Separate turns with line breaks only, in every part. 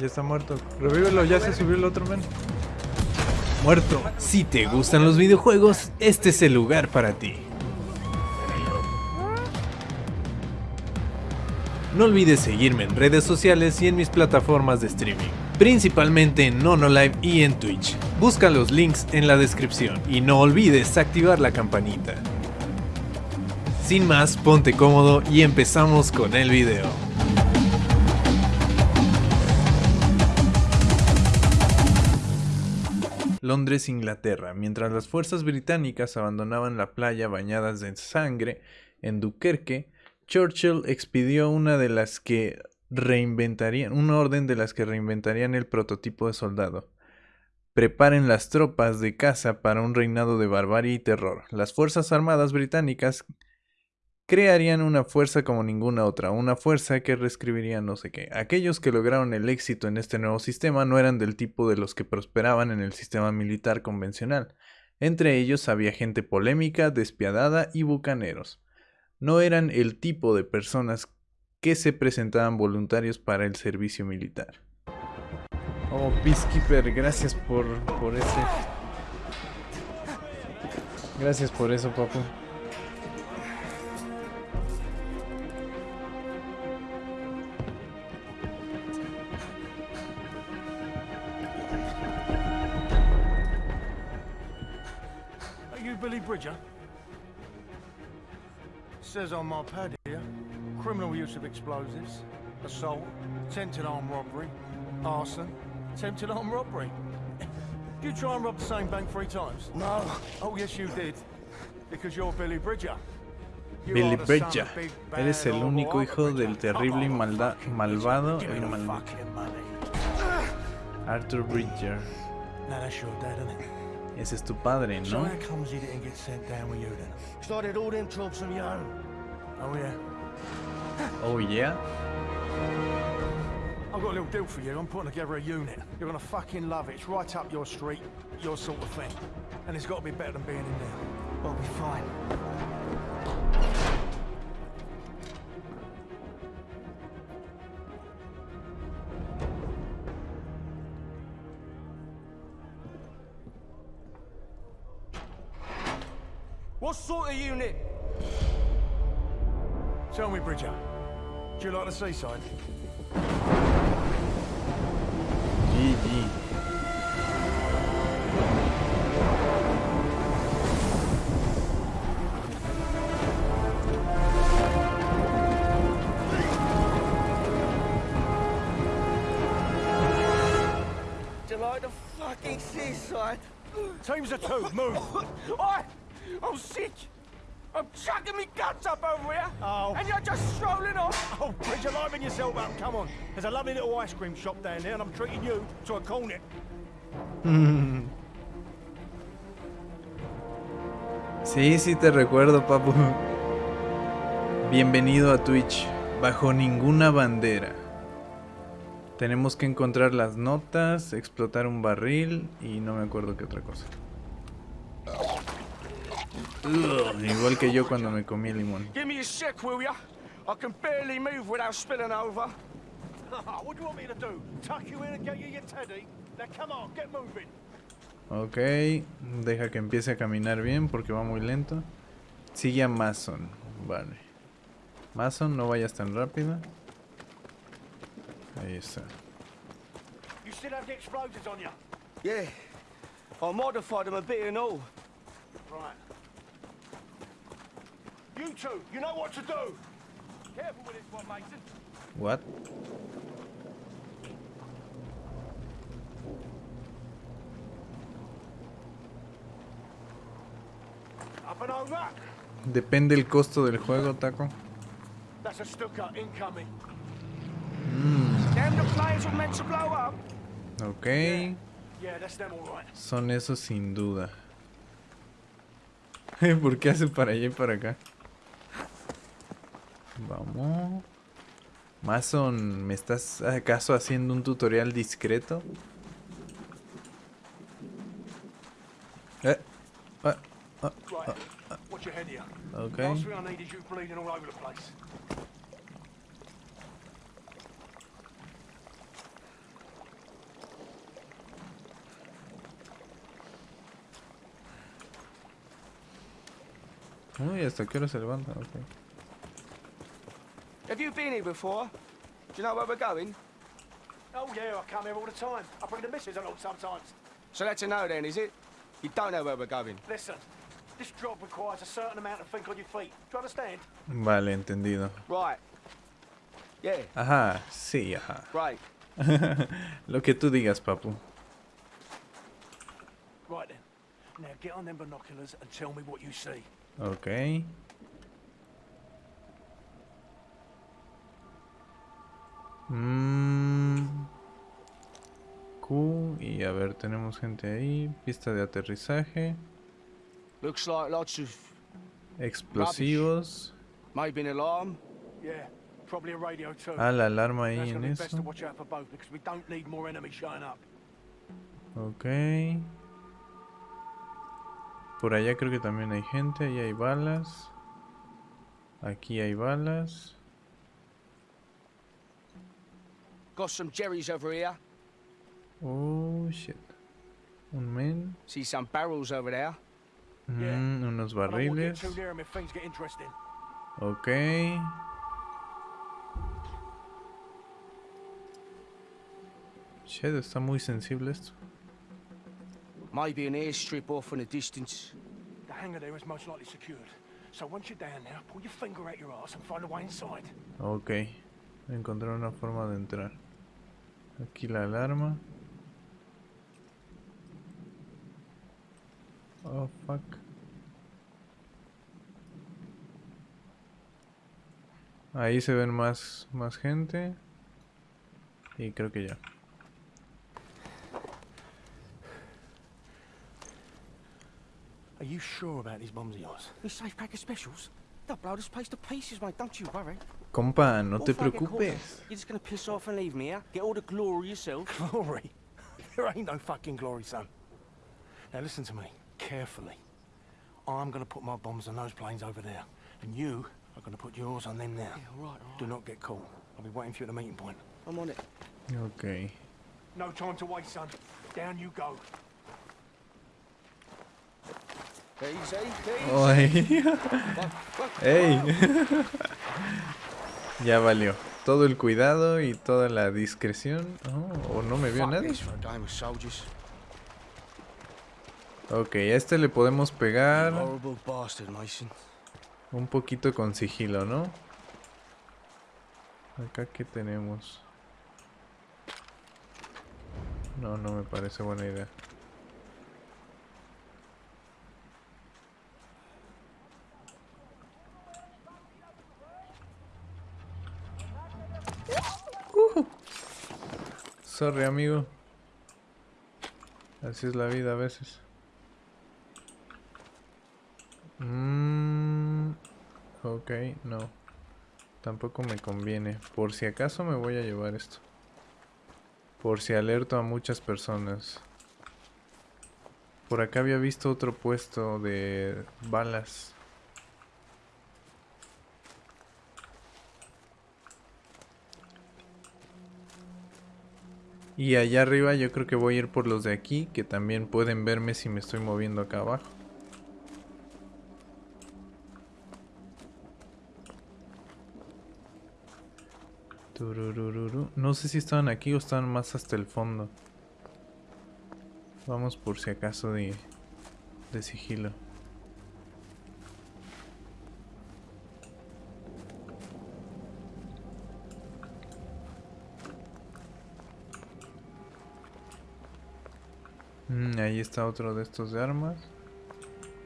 Ya está muerto. Revívelo, ya se subió el otro men.
Muerto. Si te gustan los videojuegos, este es el lugar para ti. No olvides seguirme en redes sociales y en mis plataformas de streaming, principalmente en NonoLive y en Twitch. Busca los links en la descripción y no olvides activar la campanita. Sin más, ponte cómodo y empezamos con el video. Londres, Inglaterra. Mientras las fuerzas británicas abandonaban la playa bañadas en sangre en Dunkerque, Churchill expidió una de las que reinventarían, una orden de las que reinventarían el prototipo de soldado. Preparen las tropas de caza para un reinado de barbarie y terror. Las Fuerzas Armadas británicas crearían una fuerza como ninguna otra, una fuerza que reescribiría no sé qué. Aquellos que lograron el éxito en este nuevo sistema no eran del tipo de los que prosperaban en el sistema militar convencional. Entre ellos había gente polémica, despiadada y bucaneros. No eran el tipo de personas que se presentaban voluntarios para el servicio militar.
Oh, Peacekeeper, gracias por, por ese... Gracias por eso, papu.
Billy Bridger? Says on my pad here, criminal use of explosives, assault, attempted armed robbery, arson, attempted armed robbery. Did you try and rob the same bank three times?
No.
Oh, yes, you did. Because you're Billy Bridger.
Billy
are the son
Bridger.
of big,
Eres el único hijo del terrible y
Oh,
malda-
fucking
malvado,
Give me
el
the
mal-
fucking money.
Arthur Bridger.
Now that's your dad.
Ese es tu padre, ¿no?
how comes he didn't get sent down with you then?
Started all them jobs on your own.
Oh, yeah.
Oh, yeah.
I've got a little deal for you. I'm putting together a unit. You're gonna fucking love it. It's right up your street, your sort of thing. And it's got to be better than being in there.
I'll be fine. What unit?
Tell me, Bridger, do you like the seaside?
GG.
Do you like the fucking seaside?
Teams of two, move.
I, I'm sick. I'm chucking me guts up over here.
Oh.
And you're just strolling off.
Oh, Bridger, liven yourself up. Come on. There's a lovely little ice cream shop down there, and I'm treating you to a cornet.
Sí, sí te recuerdo, papu. Bienvenido a Twitch. Bajo ninguna bandera. Tenemos que encontrar las notas, explotar un barril y no me acuerdo qué otra cosa. Igual que yo cuando me comí el limón.
Give me a sec, will ya? I can barely move without spilling over.
what do you want me to do? Tuck you in and get you your teddy? Now come on, get moving.
Ok, deja que empiece a caminar bien porque va muy lento. Sigue a Mason, vale. Mason, no vayas tan rápido. Ahí está.
You still have the explosives on you?
Yeah. I modified them a bit and all.
Right. You two, you know what to do. Careful with this one, Mason.
What?
Up and over.
Depende el costo del juego, Taco.
That's a Stuka incoming.
Up.
Ok, son esos sin duda. ¿Por qué hace para allá y para acá? Vamos. Mason, ¿me estás acaso haciendo un tutorial discreto? Eh. Ah. ah,
ah, ah.
Uy, hasta qué hora se levanta, okay.
Have you been here before? Do you know where we're going?
Oh yeah, I come here all the time. I bring the missus along sometimes.
So that's a no then, is it? You don't know where we're going.
Listen, this job requires a certain amount of think on your feet. Do you understand?
Vale, entendido.
Right. Yeah,
Ajá, sí, ajá.
Right.
Lo que tú digas, papu.
Right then. Now get on them binoculars and tell me what you see.
Ok. Mm. Q. Y a ver, tenemos gente ahí. Pista de aterrizaje.
Looks like lots of
Explosivos.
maybe an alarm.
Yeah, probably a radio too.
Ah, la alarma ahí en eso.
watch out for both because we don't need more enemies showing up.
Ok. Por allá creo que también hay gente. Ahí hay balas. Aquí hay balas.
Got some jerrys over here.
Oh, shit. Un men.
See some barrels over there.
Yeah.
Mm, unos
I don't get
barriles.
too near 'em if things get interesting.
Ok. Shit, está muy sensible esto.
Maybe an airstrip off in the distance.
The hangar there is most likely secured. So once you're down there, pull your finger out your ass and find a way inside.
Ok. Encontrar una forma de entrar. Aquí la alarma. Oh, fuck. Ahí se ven más, más gente. Y creo que ya.
Are you sure about these bombs of yours?
These safe pack of specials? They'll blow this place to pieces, mate. Don't you worry.
Compa, no
What
te
if I get caught
preocupes.
out? You're just gonna piss off and leave me here? Get all the glory yourself?
Glory? there ain't no fucking glory, son. Now listen to me, carefully. I'm gonna put my bombs on those planes over there, and you are gonna put yours on them now.
Yeah, all right, all
Do not get caught. I'll be waiting for you at the meeting point.
I'm on it.
Ok.
No time to waste, son. Down you go.
Ay. ¡Ey! ya valió. Todo el cuidado y toda la discreción. Oh, ¿O no me vio nadie? Ok, a este le podemos pegar un poquito con sigilo, ¿no? Acá que tenemos. No, no me parece buena idea. Sorry, amigo. Así es la vida a veces. Mm, ok, no. Tampoco me conviene. Por si acaso me voy a llevar esto. Por si alerto a muchas personas. Por acá había visto otro puesto de balas. Y allá arriba yo creo que voy a ir por los de aquí, que también pueden verme si me estoy moviendo acá abajo. No sé si estaban aquí o estaban más hasta el fondo. Vamos por si acaso de, de sigilo. Ahí está otro de estos de armas.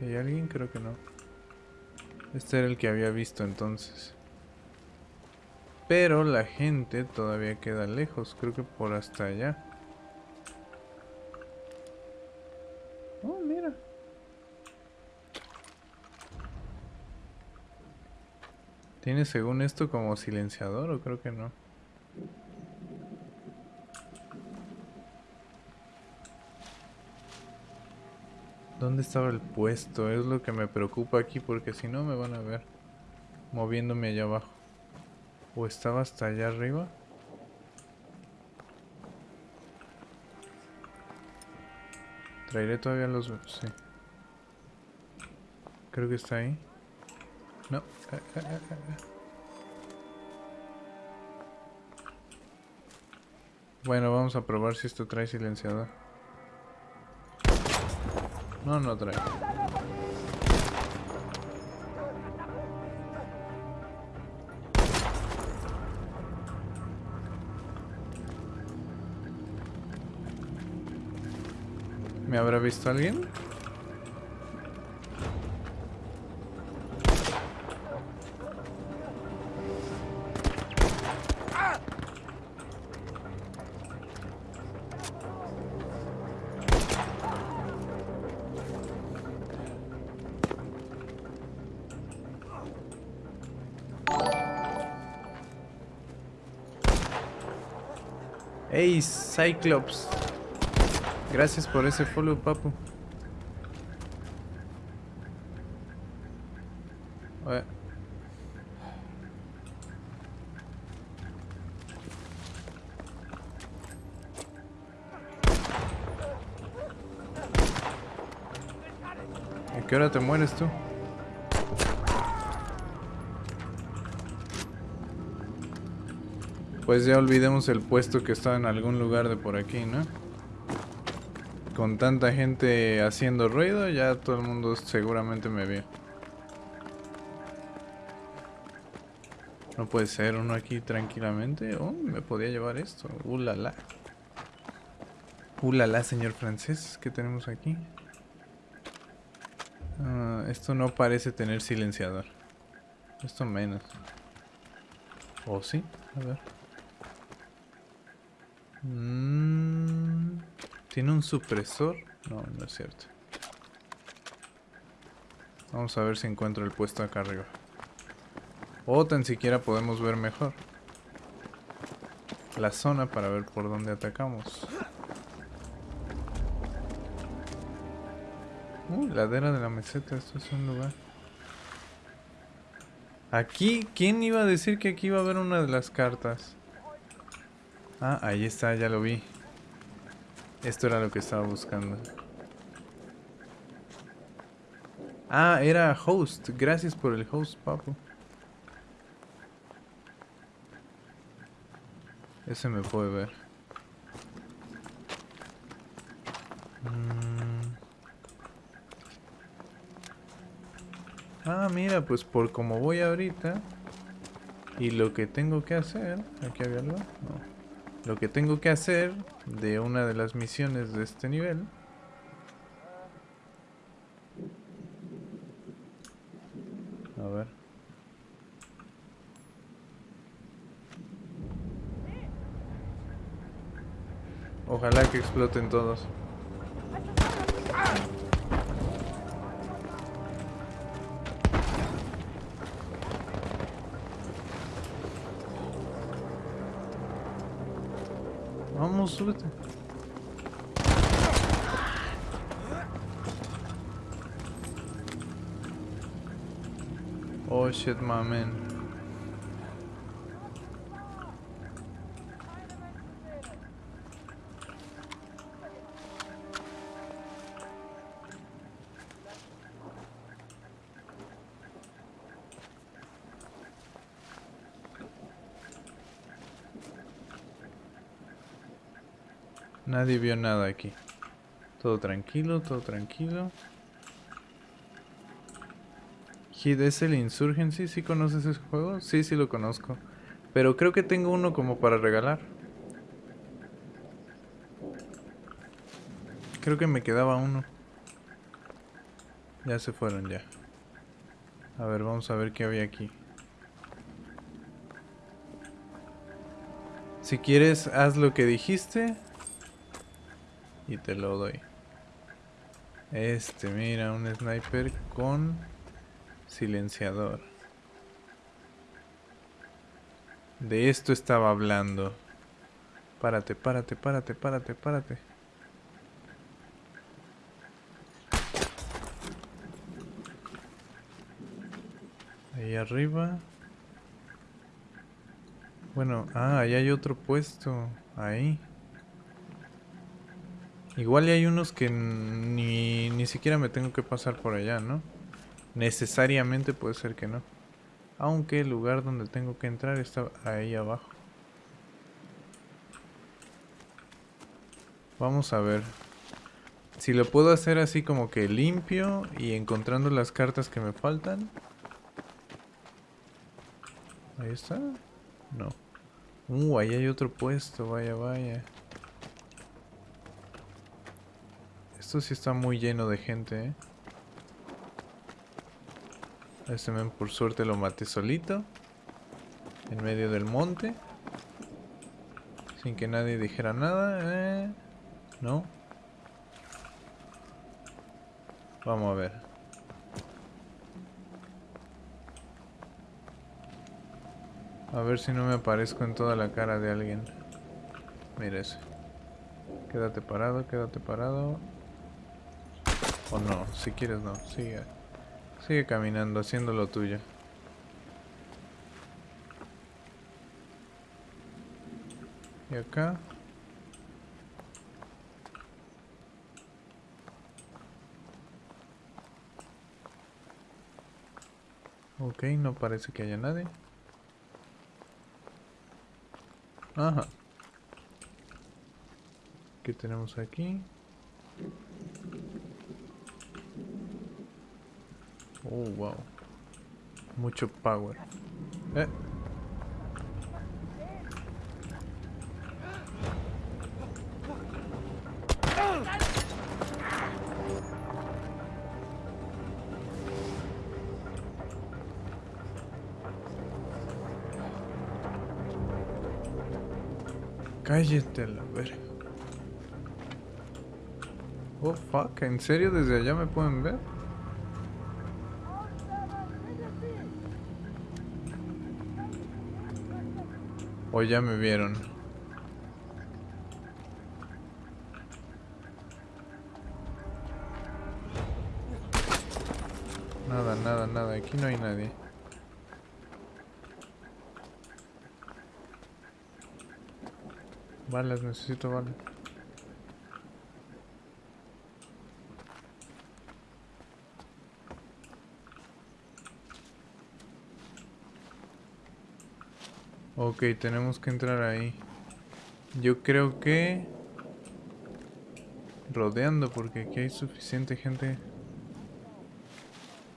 ¿Hay alguien? Creo que no. Este era el que había visto entonces. Pero la gente todavía queda lejos, creo que por hasta allá. Oh, mira. ¿Tiene según esto como silenciador o creo que no? ¿Dónde estaba el puesto? Es lo que me preocupa aquí porque si no me van a ver moviéndome allá abajo. ¿O estaba hasta allá arriba? Traeré todavía los... Sí. Creo que está ahí. No. Eh, eh, eh, bueno, vamos a probar si esto trae silenciador. No, no trae. ¿Me habrá visto alguien? Hey, Cyclops. Gracias por ese follow, papu. ¿A qué hora te mueres tú? Pues ya olvidemos el puesto que está en algún lugar de por aquí, ¿no? Con tanta gente haciendo ruido, ya todo el mundo seguramente me vio. No puede ser uno aquí tranquilamente. Oh, me podía llevar esto. Uh, la, la, señor francés. ¿Qué tenemos aquí? Ah, esto no parece tener silenciador. Esto menos. ¿O sí? A ver. Mm, ¿Tiene un supresor? No, no es cierto. Vamos a ver si encuentro el puesto acá arriba. O tan siquiera podemos ver mejor. La zona para ver por dónde atacamos. Uh, ladera de la meseta, esto es un lugar. Aquí, ¿quién iba a decir que aquí iba a haber una de las cartas? Ah, ahí está, ya lo vi. Esto era lo que estaba buscando. Ah, era host. Gracias por el host, papu. Ese me puede ver. Mm. Ah, mira, pues por como voy ahorita y lo que tengo que hacer... ¿Aquí había algo? No. Lo que tengo que hacer de una de las misiones de este nivel A ver. Ojalá que exploten todos. Oh shit, my man. Nadie vio nada aquí. Todo tranquilo, todo tranquilo. Hit es el Insurgency, ¿sí conoces ese juego? Sí, sí lo conozco. Pero creo que tengo uno como para regalar. Creo que me quedaba uno. Ya se fueron ya. A ver, vamos a ver qué había aquí. Si quieres, haz lo que dijiste. Y te lo doy. Este, mira, un sniper con silenciador. De esto estaba hablando. Párate, párate, párate, párate, párate. Ahí arriba. Bueno, ah, ahí hay otro puesto. Ahí. Igual hay unos que ni, ni siquiera me tengo que pasar por allá, ¿no? Necesariamente puede ser que no. Aunque el lugar donde tengo que entrar está ahí abajo. Vamos a ver. Si lo puedo hacer así como que limpio y encontrando las cartas que me faltan. Ahí está. No. Uh, ahí hay otro puesto, vaya, vaya. Esto sí está muy lleno de gente, ¿eh? Este men por suerte lo maté solito. En medio del monte. Sin que nadie dijera nada. ¿eh? ¿No? Vamos a ver. A ver si no me aparezco en toda la cara de alguien. Mira ese. Quédate parado, quédate parado. O no, si quieres no, sigue. Sigue caminando, haciendo lo tuyo. Y acá. Ok, no parece que haya nadie. Ajá. ¿Qué tenemos aquí? Oh, wow. Mucho power. Eh. Cállate la verga. Oh fuck, ¿en serio desde allá me pueden ver? O ya me vieron. Nada, nada, nada. Aquí no hay nadie. Balas, necesito balas. Ok, tenemos que entrar ahí. Yo creo que... Rodeando, porque aquí hay suficiente gente...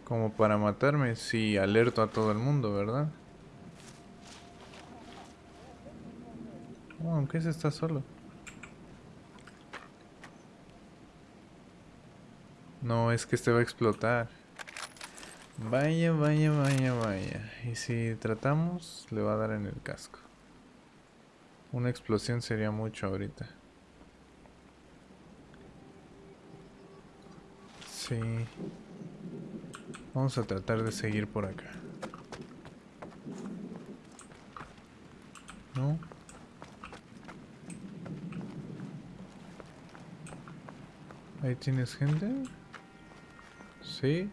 Como para matarme si alerto a todo el mundo, ¿verdad? Oh, aunque ese está solo. No, es que este va a explotar. Vaya, vaya, vaya, vaya. Y si tratamos, le va a dar en el casco. Una explosión sería mucho ahorita. Sí. Vamos a tratar de seguir por acá. ¿No? Ahí tienes gente. Sí.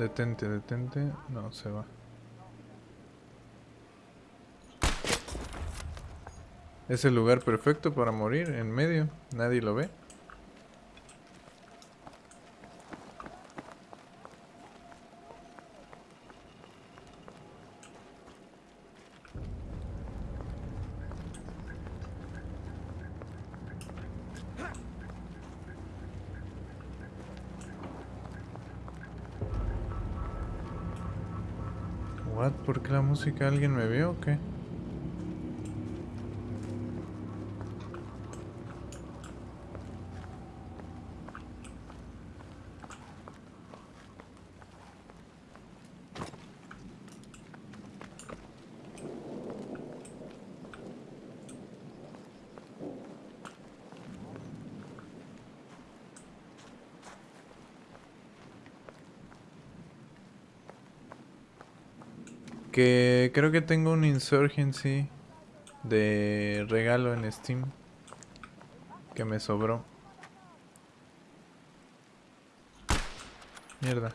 Detente, detente. No, se va. Es el lugar perfecto para morir, en medio. Nadie lo ve. What? ¿Por qué la música? ¿Alguien me vio o qué? Que creo que tengo un Insurgency de regalo en Steam que me sobró. Mierda.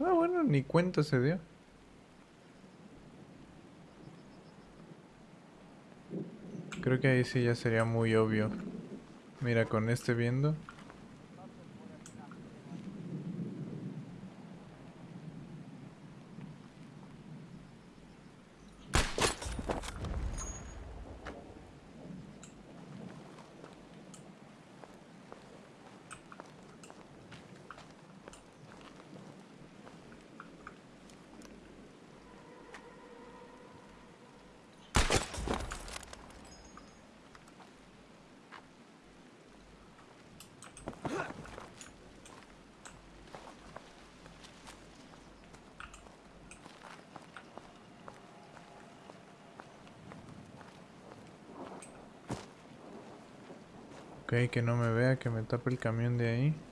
Ah, bueno, ni cuenta se dio. Creo que ahí sí ya sería muy obvio. Mira, con este viendo. Ok, que no me vea, que me tape el camión de ahí.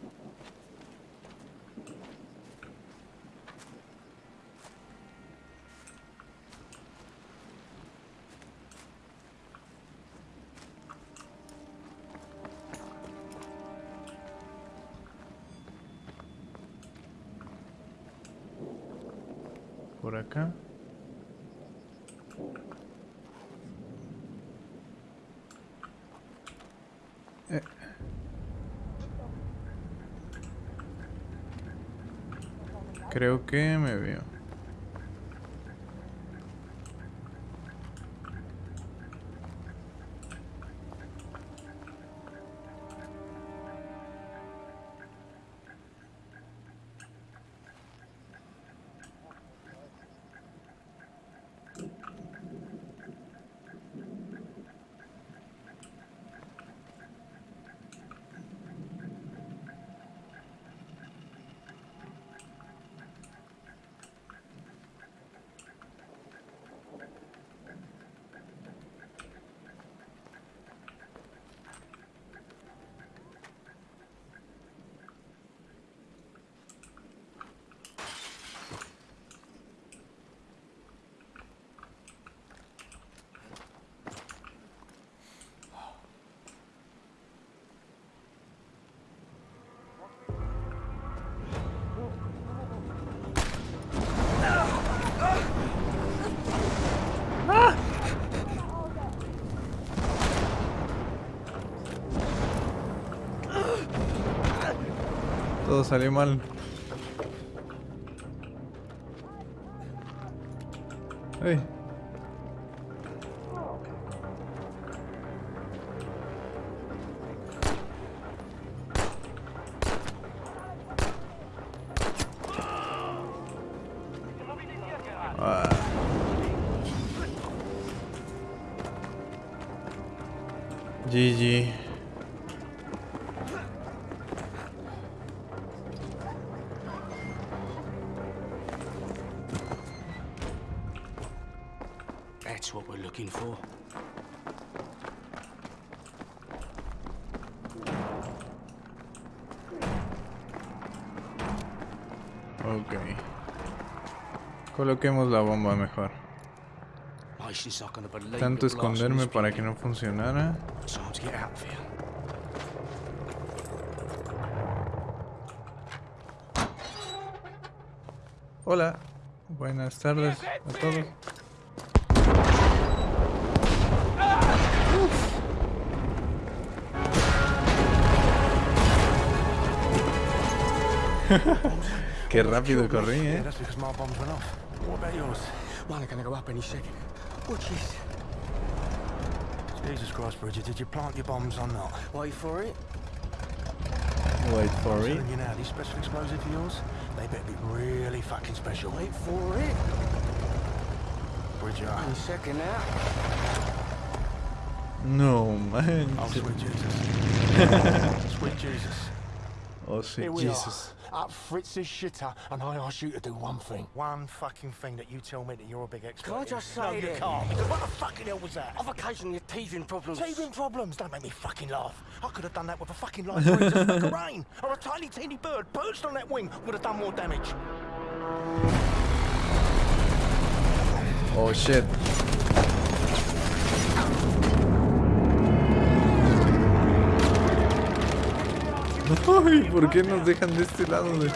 Creo que me veo. Todo mal. Ay. Ah. GG. Coloquemos la bomba mejor. Tanto esconderme para que no funcionara. Hola. Buenas tardes a todos. Qué rápido corrí, eh.
That's because my bombs went off. What about yours?
One are gonna go up any second. Which is
Jesus Christ, Bridget, did you plant your bombs or not?
wait for it.
Wait for
I'm
it.
telling you now, these special explosives of yours, they better be really fucking special.
Wait for it.
Bridget,
Any second now.
No, man.
oh, sweet Jesus. sweet Jesus.
Oh, sí,
Here we
Jesus.
are, up Fritz's shitter, and I ask you to do one thing. One fucking thing that you tell me that you're a big expert
Can I just
in.
just
No,
say
you can't, because what the fucking hell was that?
I've occasionally had teething problems.
Teething problems, don't make me fucking laugh. I could have done that with a fucking light breeze and a rain. Or a tiny teeny bird perched on that wing would have done more damage.
Oh, shit. Ay, ¿por qué nos dejan de este lado? de-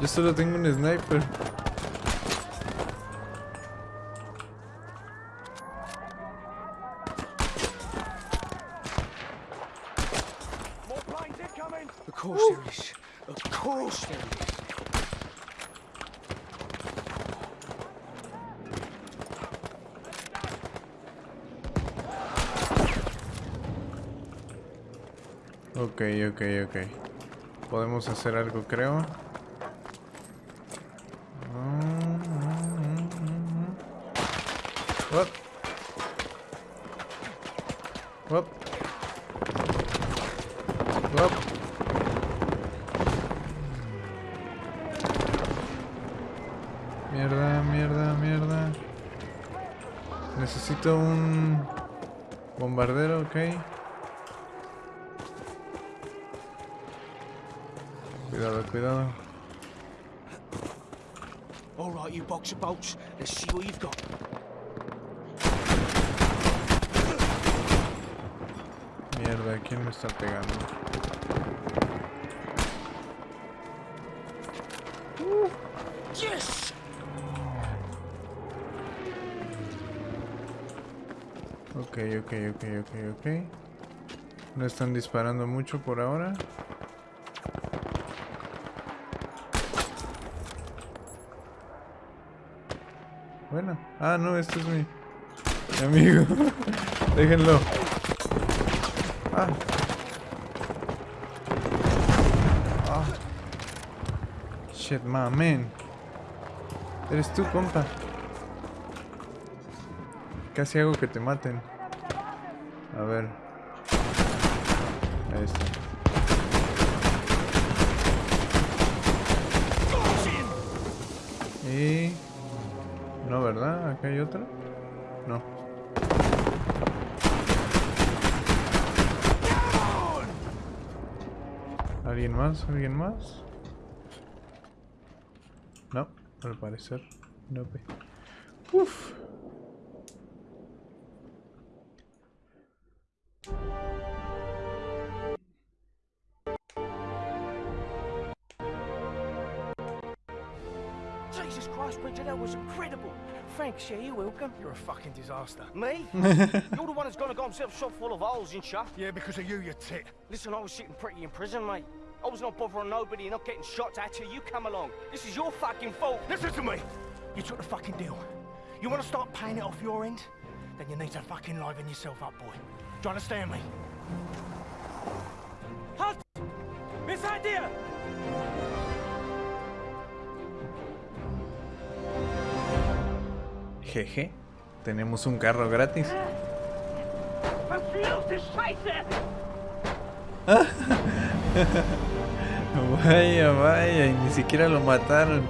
Yo solo tengo un sniper.
coming?
Of course there is. Of course there is.
Ok, ok. Podemos hacer algo, creo. What? What? What? Mierda, mierda, mierda. Necesito un bombardero, ok. Cuidado, cuidado.
All right, you box of bolts. Let's see what you've got.
Mierda, ¿quién me está pegando?
Yes!
Ok, ok, ok, ok, ok. No están disparando mucho por ahora. Bueno. Ah, no, este es mi, mi amigo. Déjenlo. Ah. Ah. Shit, my man. Eres tú, compa. Casi hago que te maten. A ver. Ahí está. Y... No, ¿verdad? ¿Acá hay otro? No. ¿Alguien más? ¿Alguien más? No, al parecer. No. Uf.
Jesus Christ, Bridget, that was incredible.
Thanks, yeah, you're welcome. You're a fucking disaster.
Me? You're the one that's gonna got himself shot full of holes and stuff.
Yeah, because of you, you tit.
Listen, I was sitting pretty in prison, mate. I was not bothering nobody and not getting shot at till you come along. This is your fucking fault.
Listen to me. You took the fucking deal. You want to start paying it off your end? Then you need to fucking liven yourself up, boy. Do you understand me?
Jeje. Tenemos un carro gratis. Vaya, vaya, y ni siquiera lo mataron.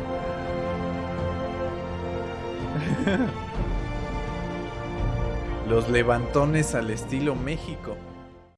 Los levantones al estilo México.